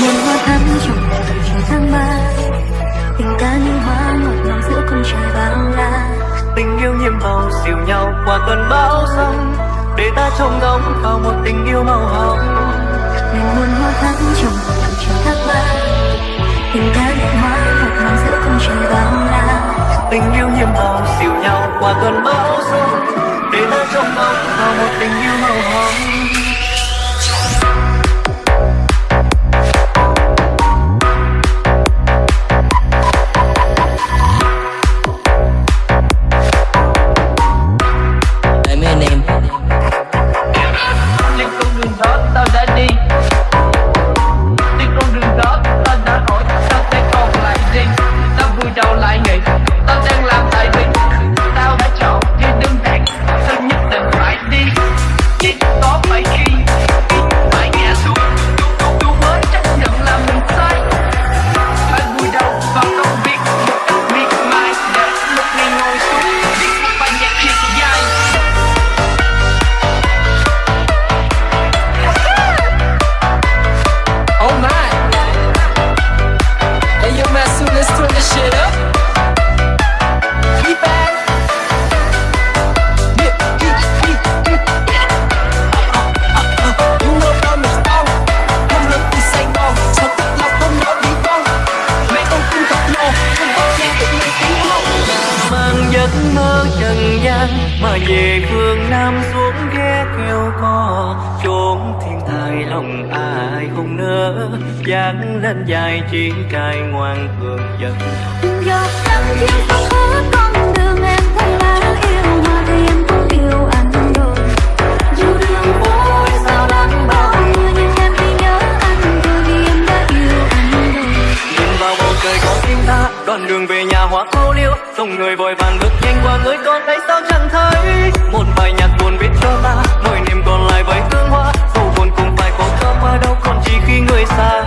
muôn hoa thắm trong đời bầu trời tháng ba tình ta hoa ngọt ngào giữa con trời bao la tình yêu nhiệm màu dìu nhau qua tuần bão sông để ta trông ngóng vào một tình yêu màu hồng mình hoa thắm trong đời bầu trời tháng ba tình ta hoa ngọt ngào giữa con trời bao la tình yêu nhiệm màu dìu nhau qua cơn bão sông để ta trông ngóng vào một tình yêu màu hồng. nắng lên dài chuyến cài ngoan cường giận giọt nắng chiếu xuống hết con đường em thấy là yêu mà thì em cũng yêu anh rồi. Dù đường phố sao đang bao mưa nhưng em chỉ nhớ anh thôi vì em đã yêu anh rồi. Nhìn vào bầu trời có tim ta đoạn đường về nhà hoa khô liêu dòng người vội vàng bước nhanh qua người con thấy sao chẳng thấy. Một bài nhạc buồn viết cho ta mỗi niềm còn lại với tương hoa. Dù buồn cũng phải có thơm qua đâu còn chỉ khi người xa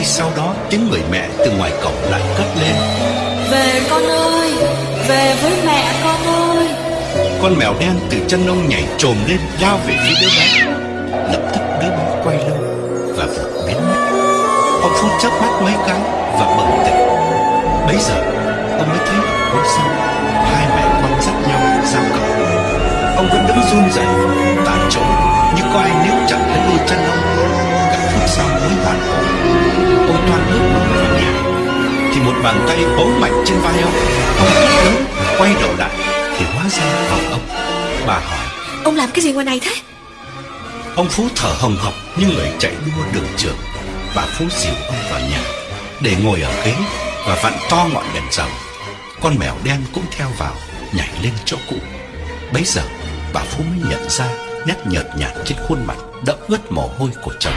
Ngay sau đó tiếng người mẹ từ ngoài cổng lại cất lên. Về con ơi Về với mẹ con ơi. Con mèo đen từ chân ông nhảy trồm lên Lao về phía đứa bé. Lập tức đứa bé quay lưng Và vụt biến mất. Ông phút chớp mắt mấy cái Và bừng tỉnh. Bây giờ ông mới thấy hôm sau Hai mẹ con dắt nhau ra cổng. Ông vẫn đứng run rẩy Tại chỗ như có ai níu chặt lấy đôi chân ông. Thì một bàn tay bấu mạnh trên vai ông. Ông hét lớn Quay đầu lại Thì hóa ra vào ông. Bà hỏi Ông làm cái gì ngoài này thế? Ông Phú thở hồng hộc như người chạy đua đường trường. Bà Phú dìu ông vào nhà Để ngồi ở ghế Và vặn to ngọn đèn dầu. Con mèo đen cũng theo vào Nhảy lên chỗ cũ. Bấy giờ bà Phú mới nhận ra Nét nhợt nhạt trên khuôn mặt Đẫm ướt mồ hôi của chồng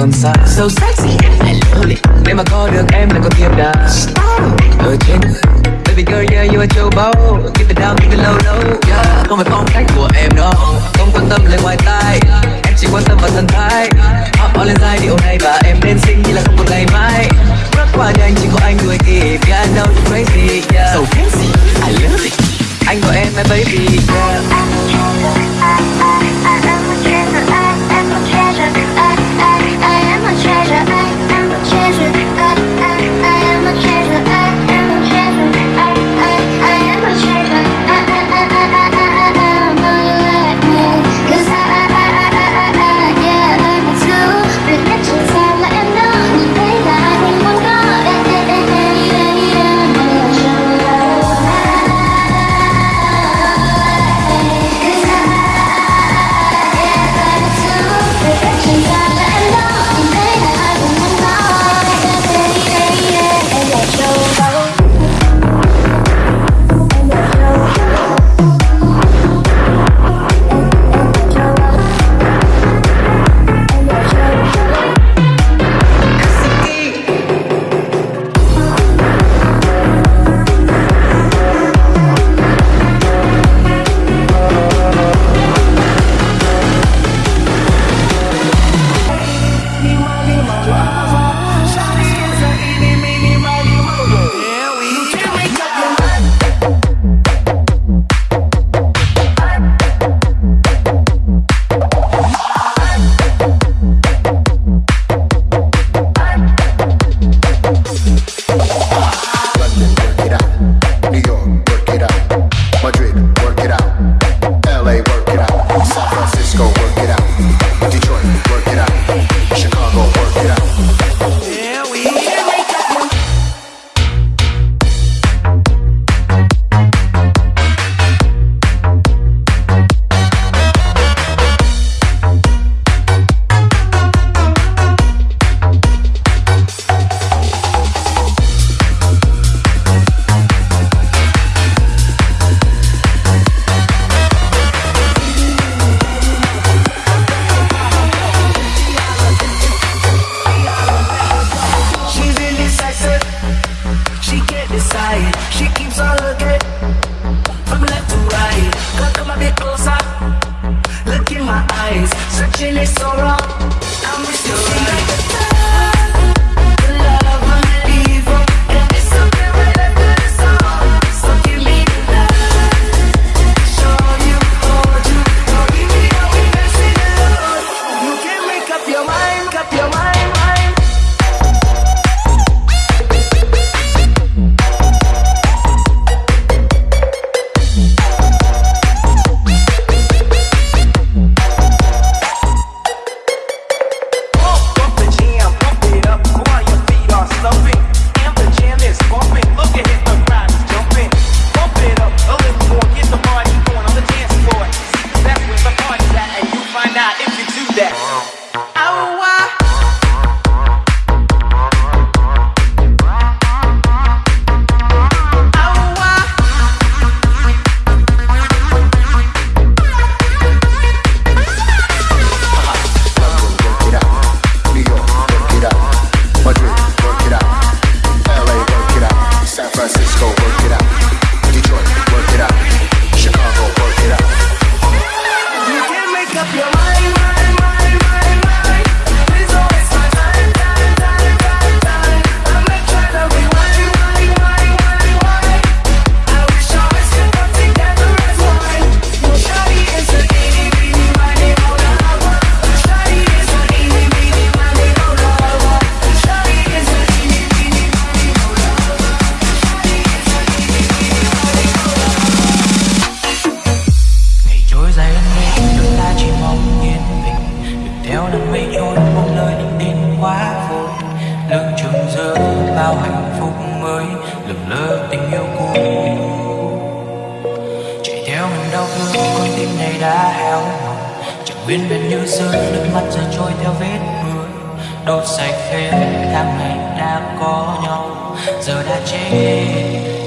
còn xa So sexy, I love mà có được em là con thiên đã. Ở trên Baby girl, yeah, you are châu báu. Keep it down, keep it low, low. Yeah. Không phải phong cách của em đâu. Không quan tâm lời ngoài tai. Em chỉ quan tâm vào thân thái. Hop on lên dài điệu này Và em nên xinh như là không một ngày mai. Rất quá nhanh, chỉ có anh người kịp Yeah, I know you're crazy, yeah. So sexy, I love it. Anh gọi em my baby, yeah. come a bit closer Look in my eyes, searching is so wrong. nước mắt giờ trôi theo vết mưa đốt sạch hết tháng ngày đã có nhau, giờ đã chết.